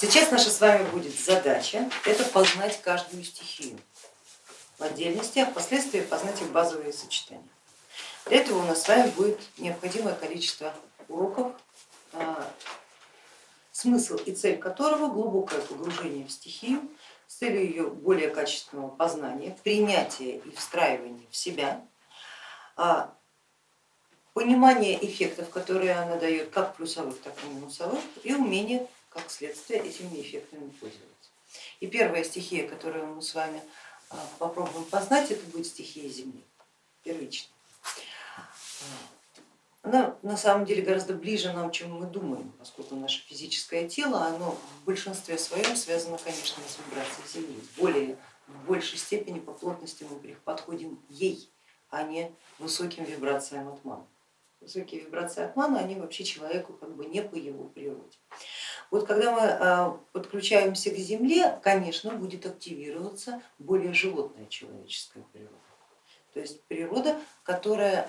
Сейчас наша с вами будет задача, это познать каждую стихию в отдельности, а впоследствии познать их базовые сочетания. Для этого у нас с вами будет необходимое количество уроков, а, смысл и цель которого глубокое погружение в стихию с целью ее более качественного познания, принятия и встраивания в себя, а, понимание эффектов, которые она дает, как плюсовых, так и минусовых, и умение, как следствие, этими эффектами пользоваться. И первая стихия, которую мы с вами а, попробуем познать, это будет стихия Земли, первичная. Она на самом деле гораздо ближе нам, чем мы думаем, поскольку наше физическое тело, оно в большинстве своем связано, конечно, с вибрацией Земли. Более, в большей степени по плотности мы подходим ей, а не высоким вибрациям от маны. Высокие вибрации от маны, они вообще человеку как бы не по его природе. Вот когда мы а, подключаемся к Земле, конечно, будет активироваться более животная человеческая природа. То есть природа, которая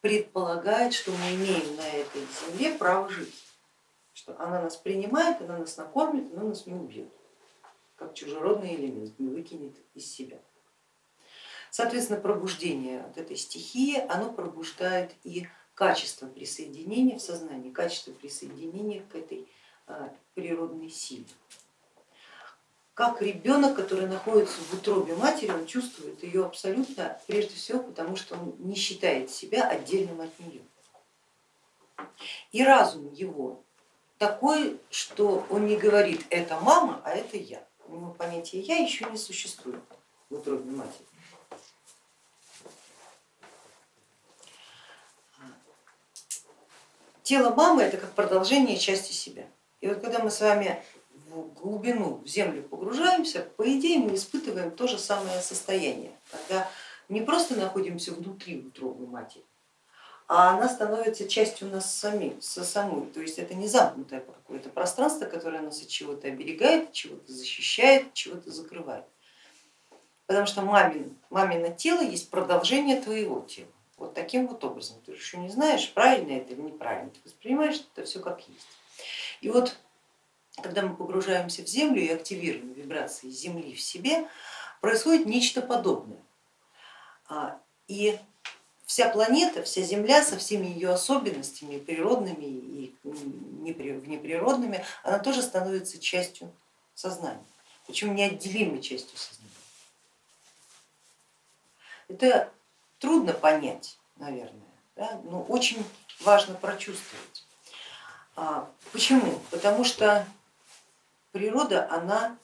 предполагает, что мы имеем на этой земле право жить, что она нас принимает, она нас накормит, она нас не убьет, как чужеродный элемент, не выкинет из себя. Соответственно, пробуждение от этой стихии, оно пробуждает и качество присоединения в сознании, качество присоединения к этой а, природной силе как ребенок, который находится в утробе матери, он чувствует ее абсолютно, прежде всего, потому что он не считает себя отдельным от нее. И разум его такой, что он не говорит это мама, а это я. У него понятие я еще не существует в утробе матери. Тело мамы это как продолжение части себя. И вот когда мы с вами в глубину, в землю погружаемся, по идее мы испытываем то же самое состояние, когда не просто находимся внутри утробы матери, а она становится частью нас сами, со самой. То есть это не замкнутое какое-то пространство, которое нас от чего-то оберегает, чего-то защищает, чего-то закрывает. Потому что мамин, мамино тело есть продолжение твоего тела. Вот таким вот образом. Ты еще не знаешь, правильно это или неправильно, ты воспринимаешь это все как есть. И вот когда мы погружаемся в землю и активируем вибрации земли в себе, происходит нечто подобное. А, и вся планета, вся Земля со всеми ее особенностями природными и внеприродными, она тоже становится частью сознания, причем неотделимой частью сознания. Это трудно понять, наверное, да? но очень важно прочувствовать. А, почему? Потому что природа, она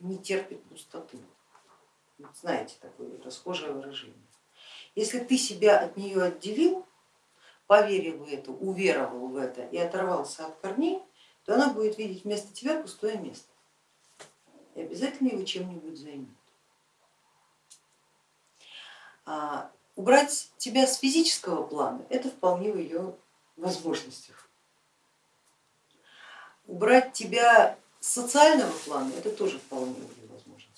не терпит пустоты. Знаете такое расхожее выражение. Если ты себя от нее отделил, поверил в это, уверовал в это и оторвался от корней, то она будет видеть вместо тебя пустое место и обязательно его чем-нибудь займет. А убрать тебя с физического плана, это вполне в ее возможностях. Убрать тебя социального плана это тоже вполне возможно.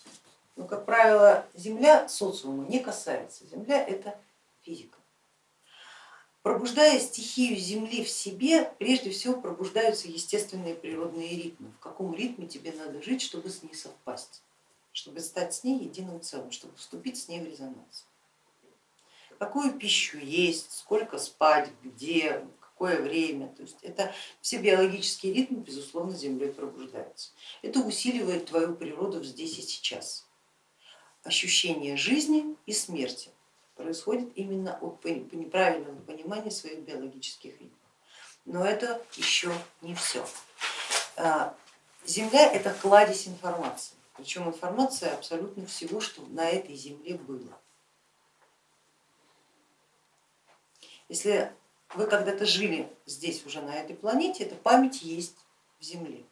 Но, как правило, Земля социума не касается. Земля это физика. Пробуждая стихию Земли в себе, прежде всего пробуждаются естественные природные ритмы. В каком ритме тебе надо жить, чтобы с ней совпасть, чтобы стать с ней единым целым, чтобы вступить с ней в резонанс. Какую пищу есть, сколько спать, где, какое время. То есть это все биологические ритмы, безусловно, Землей пробуждаются. Это усиливает твою природу здесь и сейчас. Ощущение жизни и смерти происходит именно от неправильного понимания своих биологических ритмов. Но это еще не все. А, Земля это кладезь информации, причем информация абсолютно всего, что на этой Земле было. Если вы когда-то жили здесь уже на этой планете, эта память есть в Земле.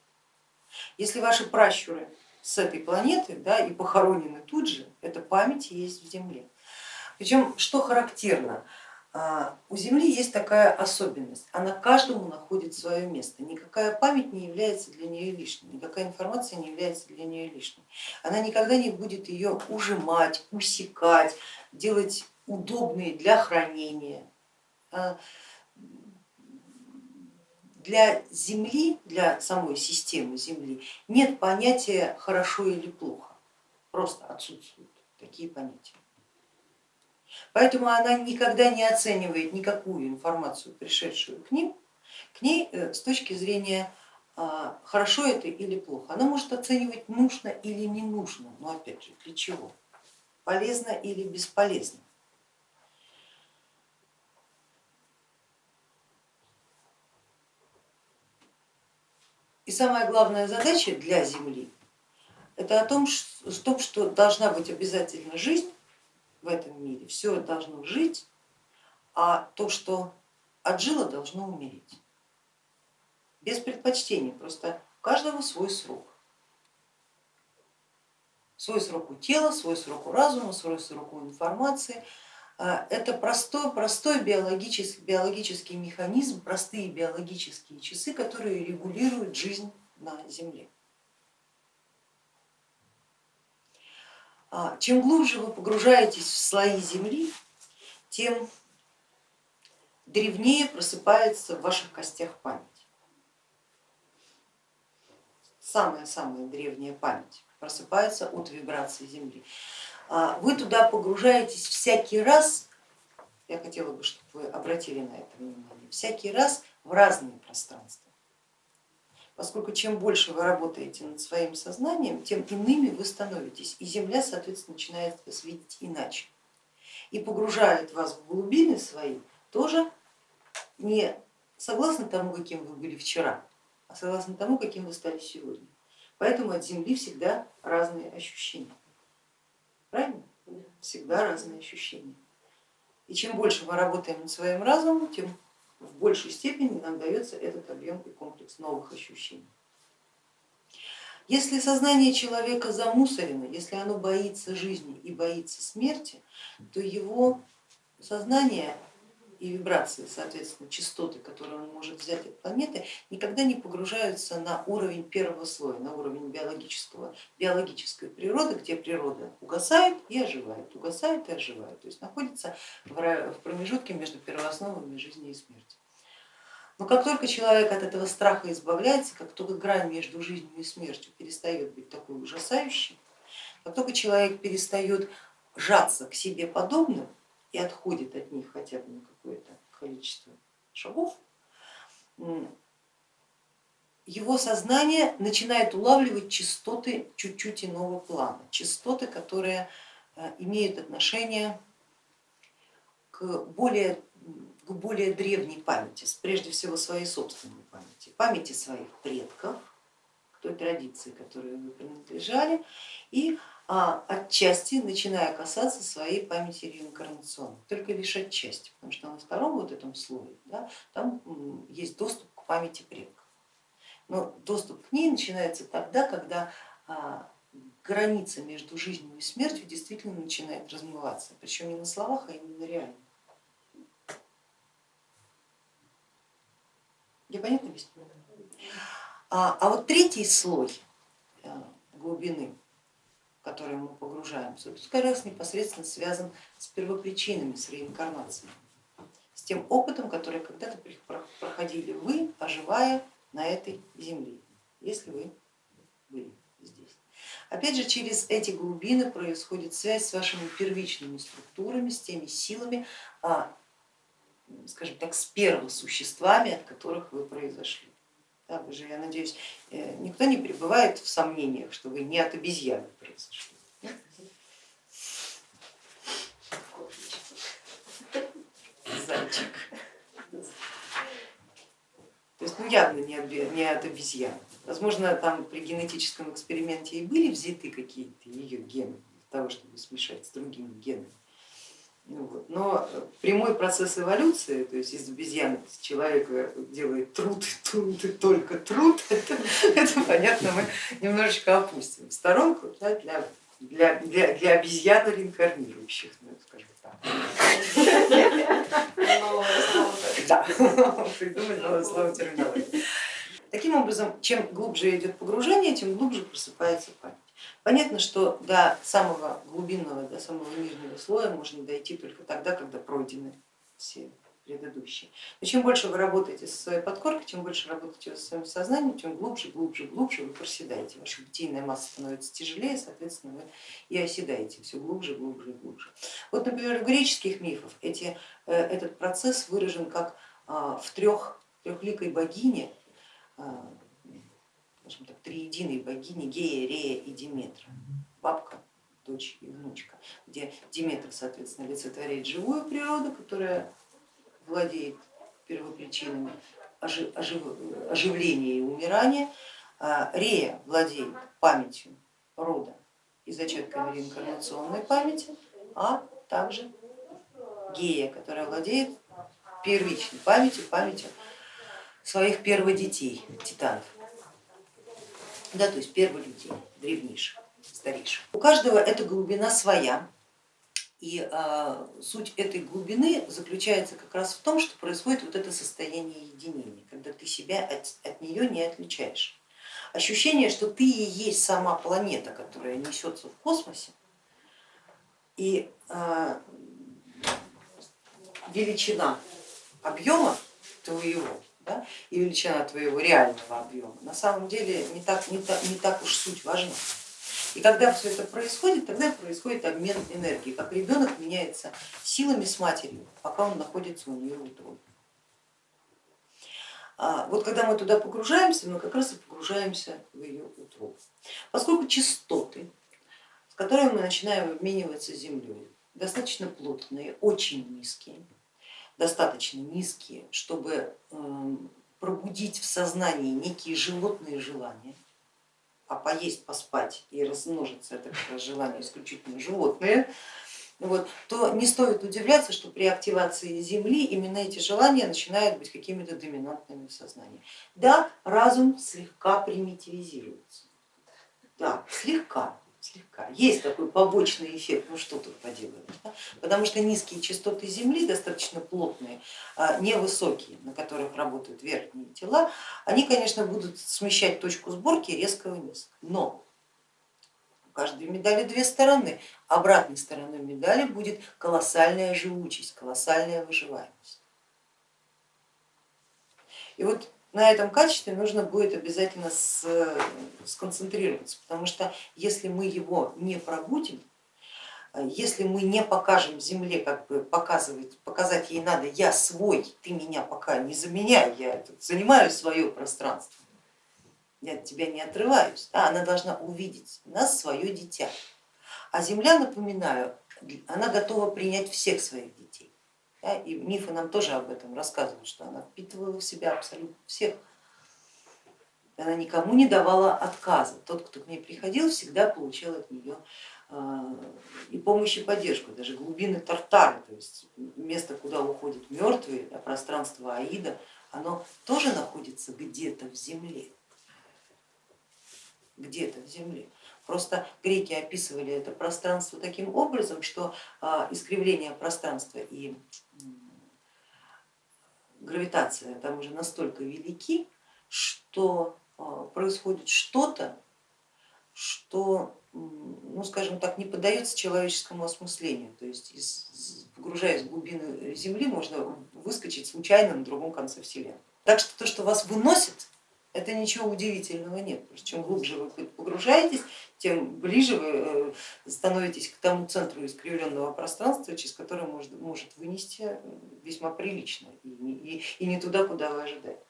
Если ваши пращуры с этой планеты да, и похоронены тут же, эта память есть в Земле. Причем, что характерно, а, у Земли есть такая особенность, она каждому находит свое место, никакая память не является для нее лишней, никакая информация не является для нее лишней. Она никогда не будет ее ужимать, усекать, делать удобные для хранения. А, для Земли, для самой системы Земли нет понятия хорошо или плохо, просто отсутствуют такие понятия. Поэтому она никогда не оценивает никакую информацию, пришедшую к ним, к ней э, с точки зрения а, хорошо это или плохо. Она может оценивать нужно или не нужно, но опять же для чего, полезно или бесполезно. И самая главная задача для Земли это о том, что, что должна быть обязательно жизнь в этом мире, все должно жить, а то, что отжило, должно умереть. Без предпочтений, просто у каждого свой срок. Свой срок у тела, свой срок у разума, свой срок у информации, это простой, простой биологический, биологический механизм, простые биологические часы, которые регулируют жизнь на Земле. А, чем глубже вы погружаетесь в слои Земли, тем древнее просыпается в ваших костях память. Самая-самая древняя память просыпается от вибрации Земли. А, вы туда погружаетесь всякий раз, я хотела бы, чтобы вы обратили на это внимание, всякий раз в разные пространства. Поскольку чем больше вы работаете над своим сознанием, тем иными вы становитесь, и Земля, соответственно, начинает вас видеть иначе. И погружает вас в глубины свои тоже не согласно тому, каким вы были вчера, а согласно тому, каким вы стали сегодня. Поэтому от Земли всегда разные ощущения. Правильно? Всегда разные ощущения. И чем больше мы работаем над своим разумом, тем в большей степени нам дается этот объем и комплекс новых ощущений. Если сознание человека замусорено, если оно боится жизни и боится смерти, то его сознание и вибрации, соответственно, частоты, которые он может взять от планеты, никогда не погружаются на уровень первого слоя, на уровень биологического, биологической природы, где природа угасает и оживает, угасает и оживает, то есть находится в промежутке между первоосновами жизни и смерти. Но как только человек от этого страха избавляется, как только грань между жизнью и смертью перестает быть такой ужасающей, как только человек перестает жаться к себе подобным, и отходит от них хотя бы на какое-то количество шагов, его сознание начинает улавливать частоты чуть-чуть иного плана, частоты, которые э, имеют отношение к более, к более древней памяти, прежде всего своей собственной памяти, памяти своих предков, той традиции, которой вы принадлежали, и а отчасти начиная касаться своей памяти реинкарнационной, только лишь отчасти, потому что на втором вот этом слое да, там есть доступ к памяти предков. Но доступ к ней начинается тогда, когда а, граница между жизнью и смертью действительно начинает размываться, причем не на словах, а именно реально. Я понятно объяснила? А, а вот третий слой э, глубины который мы погружаемся, тут как раз непосредственно связан с первопричинами, с реинкарнацией, с тем опытом, который когда-то проходили вы, оживая на этой земле, если вы были здесь. Опять же, через эти глубины происходит связь с вашими первичными структурами, с теми силами, а, скажем так, с первосуществами, от которых вы произошли. Да, вы же, я надеюсь, э, никто не пребывает в сомнениях, что вы не от обезьяны произошли. Зайчик. То есть ну, явно не от, не от обезьян. Возможно, там при генетическом эксперименте и были взяты какие-то ее гены для того, чтобы смешать с другими генами. Ну. Но прямой процесс эволюции, то есть из обезьяны человека делает труд, труд и только труд, это, это понятно, мы немножечко опустим в сторонку да, для, для, для, для обезьян реинкарнирующих, ну, скажем так. Да, придумать новое слово терминологии. Таким образом, чем глубже идет погружение, тем глубже просыпается память. Понятно, что до самого глубинного, до самого нижнего слоя можно дойти только тогда, когда пройдены все предыдущие. Но чем больше вы работаете со своей подкоркой, чем больше работаете со своим сознанием, тем глубже, глубже, глубже вы проседаете. Ваша бытийная масса становится тяжелее, соответственно, вы и оседаете все глубже, глубже и глубже. Вот, например, в греческих мифах эти, э, этот процесс выражен как а, в трех, трехликой богине, а, скажем так, триединой богине Гея, Рея и Диметра. Бабка, дочь и внучка, где Диметр, соответственно, олицетворяет живую природу, которая владеет первопричинами оживления и умирания, а Рея владеет памятью рода и зачатками реинкарнационной памяти, а также Гея, которая владеет первичной памятью, памятью своих перводетей, титанов, да, то есть первых людей, древнейших, старейших. У каждого эта глубина своя, и а, суть этой глубины заключается как раз в том, что происходит вот это состояние единения, когда ты себя от, от нее не отличаешь. Ощущение, что ты и есть сама планета, которая несется в космосе, и а, величина объема твоего да, и величина твоего реального объема на самом деле не так, не, так, не так уж суть важна. И когда все это происходит, тогда происходит обмен энергии, как ребенок меняется силами с матерью, пока он находится у нее в. А вот когда мы туда погружаемся, мы как раз и погружаемся в ее утробу. Поскольку частоты, с которыми мы начинаем обмениваться землей, достаточно плотные, очень низкие, достаточно низкие, чтобы эм, пробудить в сознании некие животные желания, а поесть, поспать и размножиться это как желание исключительно животные, вот, то не стоит удивляться, что при активации Земли именно эти желания начинают быть какими-то доминантными в сознании. Да, разум слегка примитивизируется, да, слегка, слегка. Есть такой побочный эффект, ну что тут поделаешь, да? потому что низкие частоты Земли, достаточно плотные, а, невысокие, на которых работают верхние тела, они, конечно, будут смещать точку сборки резко вниз. Но у каждой медали две стороны. Обратной стороной медали будет колоссальная живучесть, колоссальная выживаемость. И вот на этом качестве нужно будет обязательно сконцентрироваться, потому что если мы его не пробудим, если мы не покажем Земле, как бы показывать, показать ей надо, я свой, ты меня пока не заменяй, я занимаю свое пространство, я от тебя не отрываюсь, да, она должна увидеть нас свое дитя. А Земля, напоминаю, она готова принять всех своих детей. Да, и мифы нам тоже об этом рассказывают, что она впитывала в себя абсолютно всех. Она никому не давала отказа. Тот, кто к ней приходил, всегда получал от нее а, и помощь и поддержку, даже глубины Тартары, то есть место, куда уходят мертвые, да, пространство Аида, оно тоже находится где-то в земле, где-то в земле. Просто греки описывали это пространство таким образом, что а, искривление пространства и гравитация там уже настолько велики, что а, происходит что-то, что, ну скажем так, не поддается человеческому осмыслению. То есть погружаясь в глубины Земли, можно выскочить случайно на другом конце Вселенной. Так что то, что вас выносит, это ничего удивительного нет. Чем глубже вы погружаетесь, тем ближе вы э, становитесь к тому центру искривленного пространства, через которое может, может вынести весьма прилично и, и, и не туда, куда вы ожидаете.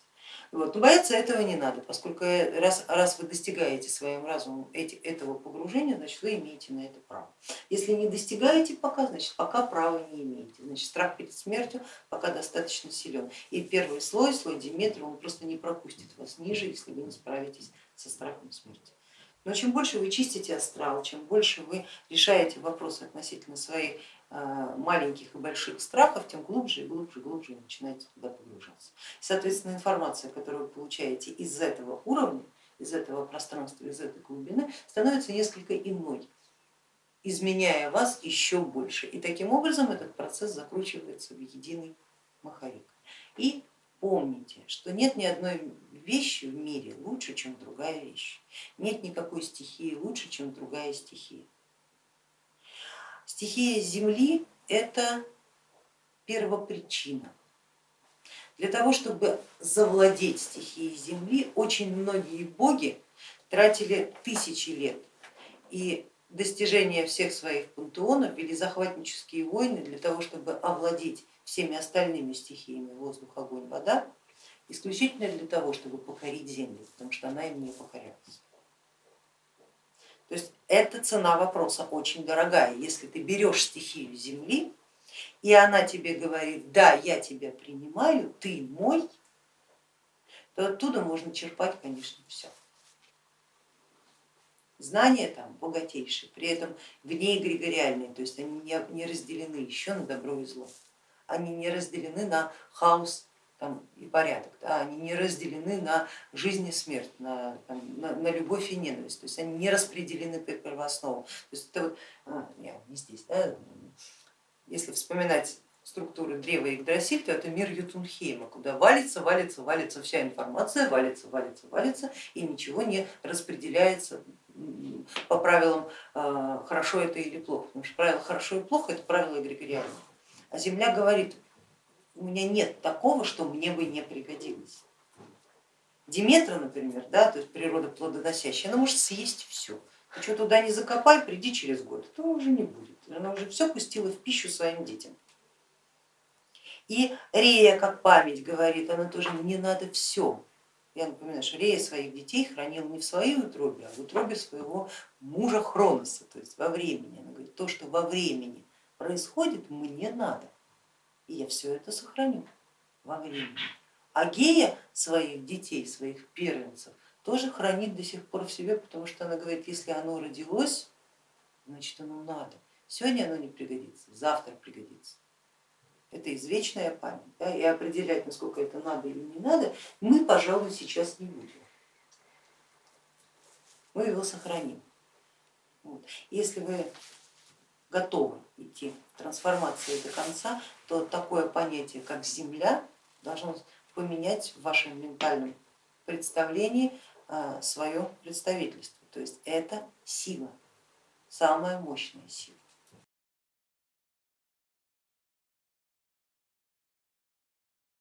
Вот. Но бояться этого не надо, поскольку раз, раз вы достигаете своим разумом эти, этого погружения, значит вы имеете на это право. Если не достигаете пока, значит пока права не имеете. Значит страх перед смертью пока достаточно силен. И первый слой, слой Диметра, он просто не пропустит вас ниже, если вы не справитесь со страхом смерти. Но чем больше вы чистите астрал, чем больше вы решаете вопросы относительно своей Э, маленьких и больших страхов, тем глубже и глубже и глубже вы начинаете туда погружаться. Соответственно, информация, которую вы получаете из этого уровня, из этого пространства, из этой глубины, становится несколько иной, изменяя вас еще больше. И таким образом этот процесс закручивается в единый маховик. И помните, что нет ни одной вещи в мире лучше, чем другая вещь. Нет никакой стихии лучше, чем другая стихия. Стихия Земли это первопричина, Для того, чтобы завладеть стихией Земли, очень многие боги тратили тысячи лет и достижения всех своих пантеонов вели захватнические войны для того, чтобы овладеть всеми остальными стихиями воздух, огонь, вода, исключительно для того, чтобы покорить землю, потому что она им не покорялась. То есть эта цена вопроса очень дорогая. Если ты берешь стихию земли, и она тебе говорит, да, я тебя принимаю, ты мой, то оттуда можно черпать, конечно, все. Знания там богатейшие, при этом вне эгрегориальные, то есть они не разделены еще на добро и зло, они не разделены на хаос там, и порядок, да, они не разделены на жизнь и смерть, на, там, на, на любовь и ненависть, то есть они не распределены по первоосновам. То есть это вот, а, не, здесь, да, если вспоминать структуры древа Игдрасиль, то это мир Ютунхейма, куда валится, валится, валится вся информация, валится, валится, валится, и ничего не распределяется по правилам а, хорошо это или плохо, потому что правило хорошо и плохо это правило эгрегориальное. А Земля говорит, у меня нет такого, что мне бы не пригодилось. Диметра, например, да, то есть природа плодоносящая, она может съесть все. Ты что туда не закопай, приди через год, то уже не будет. Она уже все пустила в пищу своим детям. И Рея, как память говорит, она тоже не надо все. Я напоминаю, что Рея своих детей хранил не в своей утробе, а в утробе своего мужа Хроноса, то есть во времени. Она говорит, то, что во времени происходит, мне надо и я все это сохраню во времени. А гея своих детей, своих первенцев тоже хранит до сих пор в себе, потому что она говорит, если оно родилось, значит оно надо. Сегодня оно не пригодится, завтра пригодится. Это извечная память. Да, и определять, насколько это надо или не надо, мы, пожалуй, сейчас не будем. Мы его сохраним. Вот. Если вы готовы идти трансформации до конца, то такое понятие, как земля, должно поменять в вашем ментальном представлении а, свое представительство. То есть это сила, самая мощная сила.